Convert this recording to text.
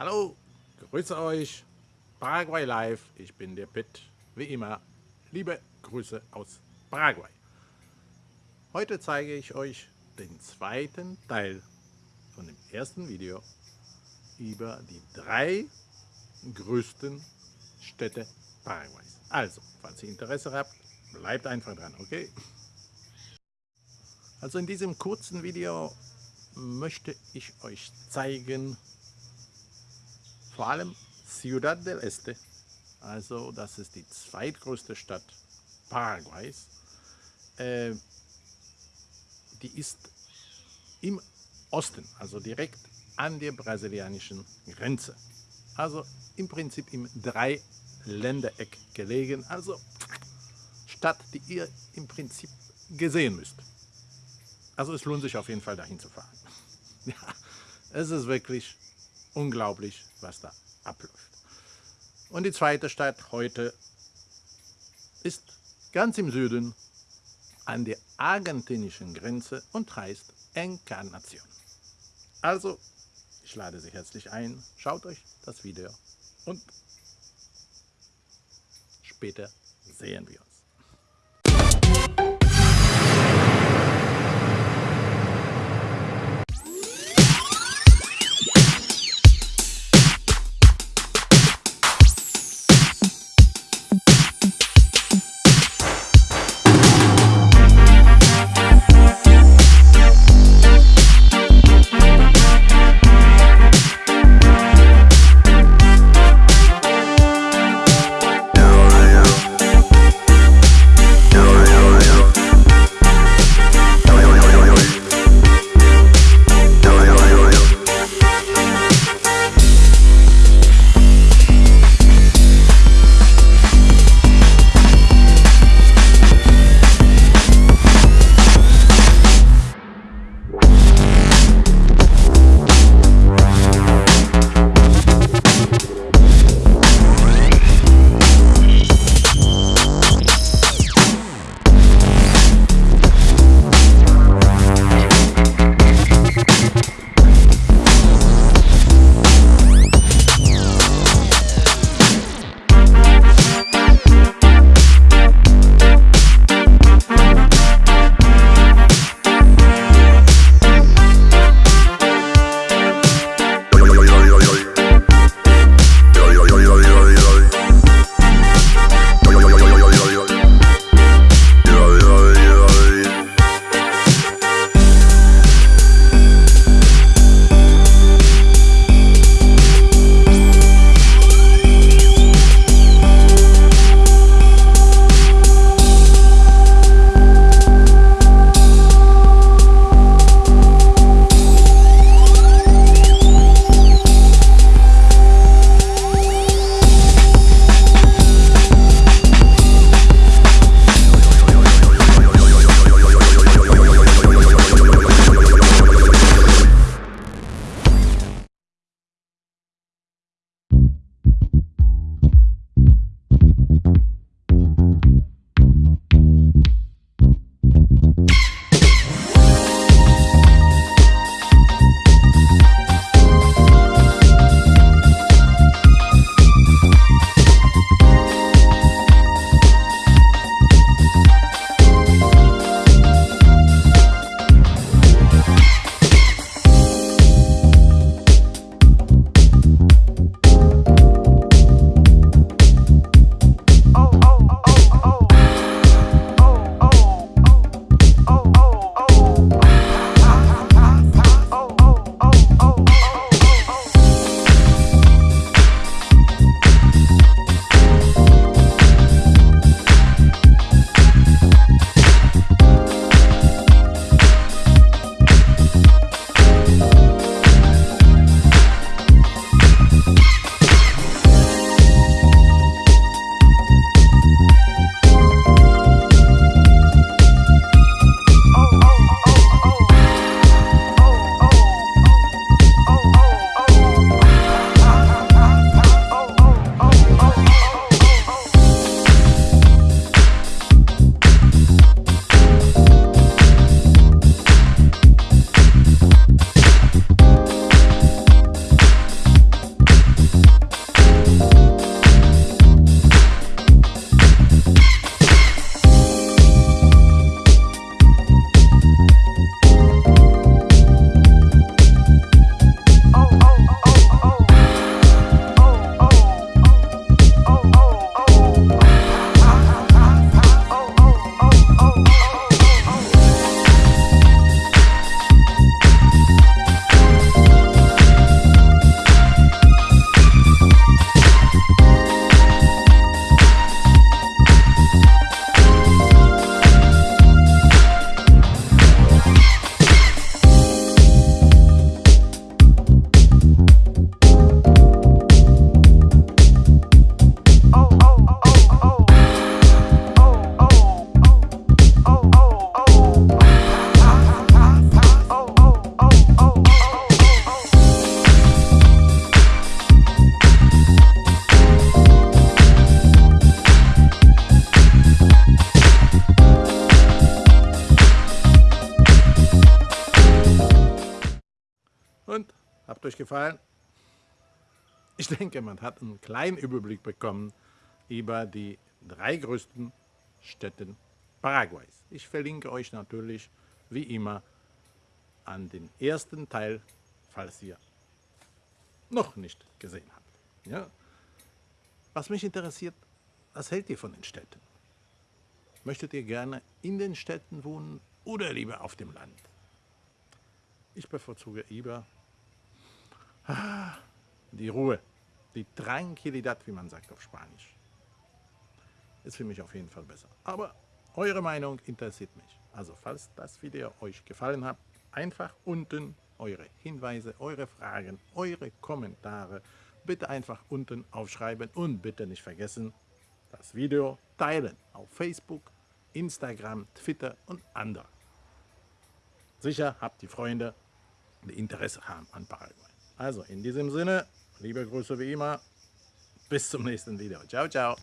Hallo, grüße euch, Paraguay Live, ich bin der Pitt, wie immer, liebe Grüße aus Paraguay. Heute zeige ich euch den zweiten Teil von dem ersten Video über die drei größten Städte Paraguays. Also, falls ihr Interesse habt, bleibt einfach dran, okay? Also in diesem kurzen Video möchte ich euch zeigen, vor allem Ciudad del Este, also das ist die zweitgrößte Stadt Paraguays, äh, die ist im Osten, also direkt an der brasilianischen Grenze. Also im Prinzip im Dreiländereck gelegen, also Stadt, die ihr im Prinzip gesehen müsst. Also es lohnt sich auf jeden Fall dahin zu fahren. Ja, es ist wirklich unglaublich, was da abläuft. Und die zweite Stadt heute ist ganz im Süden an der argentinischen Grenze und heißt Encarnacion. Also, ich lade Sie herzlich ein, schaut euch das Video und später sehen wir uns. Gefallen? Ich denke, man hat einen kleinen Überblick bekommen über die drei größten Städte Paraguays. Ich verlinke euch natürlich wie immer an den ersten Teil, falls ihr noch nicht gesehen habt. Ja? Was mich interessiert, was hält ihr von den Städten? Möchtet ihr gerne in den Städten wohnen oder lieber auf dem Land? Ich bevorzuge lieber die Ruhe, die Tranquilidad, wie man sagt auf Spanisch. Ist für mich auf jeden Fall besser. Aber eure Meinung interessiert mich. Also falls das Video euch gefallen hat, einfach unten eure Hinweise, eure Fragen, eure Kommentare bitte einfach unten aufschreiben und bitte nicht vergessen, das Video teilen auf Facebook, Instagram, Twitter und andere. Sicher habt ihr Freunde, die Interesse haben an Paraguay. Also in diesem Sinne, liebe Grüße wie immer, bis zum nächsten Video. Ciao, ciao.